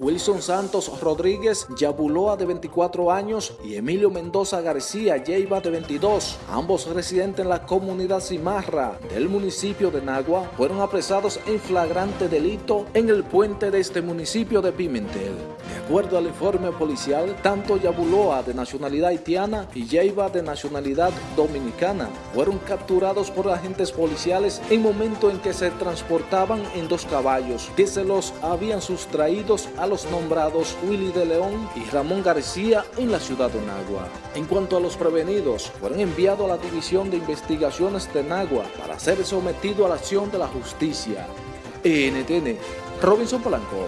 Wilson Santos Rodríguez Yabuloa de 24 años y Emilio Mendoza García Yeiba de 22, ambos residentes en la comunidad Cimarra del municipio de Nagua, fueron apresados en flagrante delito en el puente de este municipio de Pimentel. Acuerdo al informe policial, tanto Yabuloa de nacionalidad haitiana y Yeiba de nacionalidad dominicana fueron capturados por agentes policiales en momento en que se transportaban en dos caballos que se los habían sustraídos a los nombrados Willy de León y Ramón García en la ciudad de Nagua. En cuanto a los prevenidos, fueron enviados a la División de Investigaciones de Nagua para ser sometido a la acción de la justicia. NTN, Robinson Polanco.